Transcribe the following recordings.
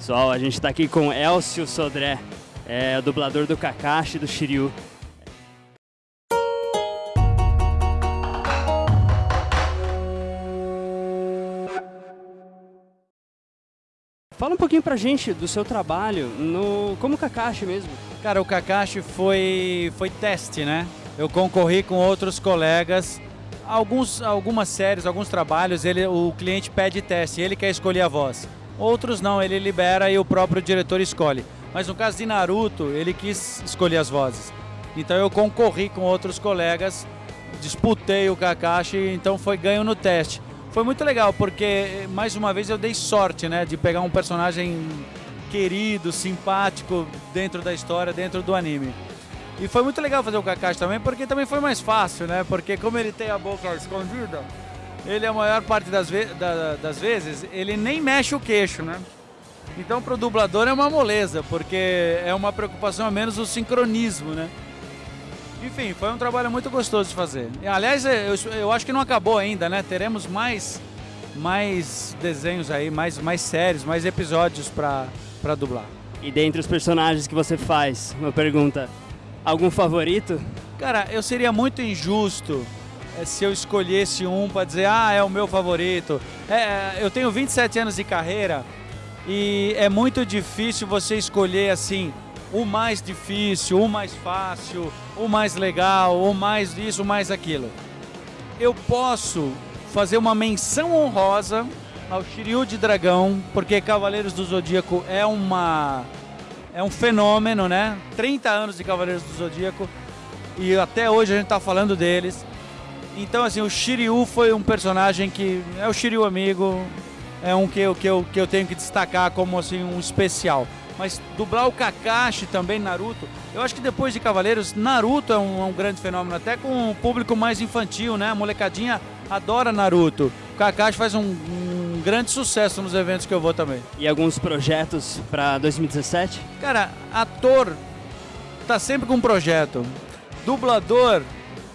Pessoal, a gente está aqui com Elcio Sodré, é o dublador do Kakashi do Shiryu. Fala um pouquinho pra gente do seu trabalho no como Kakashi mesmo. Cara, o Kakashi foi, foi teste, né? Eu concorri com outros colegas. Alguns, algumas séries, alguns trabalhos, ele, o cliente pede teste, ele quer escolher a voz. Outros não, ele libera e o próprio diretor escolhe. Mas no caso de Naruto, ele quis escolher as vozes. Então eu concorri com outros colegas, disputei o Kakashi, então foi ganho no teste. Foi muito legal, porque mais uma vez eu dei sorte, né, de pegar um personagem querido, simpático dentro da história, dentro do anime. E foi muito legal fazer o Kakashi também, porque também foi mais fácil, né? Porque como ele tem a boca escondida, ele a maior parte das, ve da, das vezes, ele nem mexe o queixo, né? Então para o dublador é uma moleza, porque é uma preocupação a menos o sincronismo, né? Enfim, foi um trabalho muito gostoso de fazer. E, aliás, eu, eu acho que não acabou ainda, né? Teremos mais, mais desenhos aí, mais, mais séries, mais episódios para dublar. E dentre os personagens que você faz, uma pergunta, algum favorito? Cara, eu seria muito injusto se eu escolhesse um para dizer, ah, é o meu favorito. É, eu tenho 27 anos de carreira e é muito difícil você escolher assim o mais difícil, o mais fácil, o mais legal, o mais isso, o mais aquilo. Eu posso fazer uma menção honrosa ao Shiryu de Dragão, porque Cavaleiros do Zodíaco é uma é um fenômeno, né? 30 anos de Cavaleiros do Zodíaco e até hoje a gente está falando deles. Então assim, o Shiryu foi um personagem que é o Shiryu amigo, é um que eu, que eu, que eu tenho que destacar como assim um especial mas dublar o Kakashi também, Naruto. Eu acho que depois de Cavaleiros, Naruto é um, é um grande fenômeno, até com um público mais infantil, né? A molecadinha adora Naruto. O Kakashi faz um, um grande sucesso nos eventos que eu vou também. E alguns projetos para 2017? Cara, ator tá sempre com um projeto. Dublador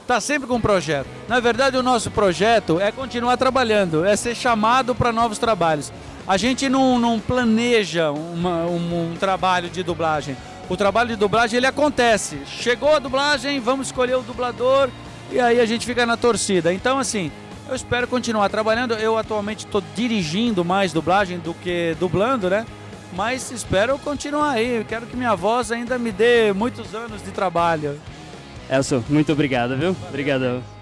tá sempre com um projeto. Na verdade, o nosso projeto é continuar trabalhando, é ser chamado para novos trabalhos. A gente não, não planeja uma, um, um trabalho de dublagem. O trabalho de dublagem ele acontece. Chegou a dublagem, vamos escolher o dublador e aí a gente fica na torcida. Então, assim, eu espero continuar trabalhando. Eu atualmente estou dirigindo mais dublagem do que dublando, né? Mas espero continuar aí. quero que minha voz ainda me dê muitos anos de trabalho. Elson, muito obrigado, viu? Obrigadão.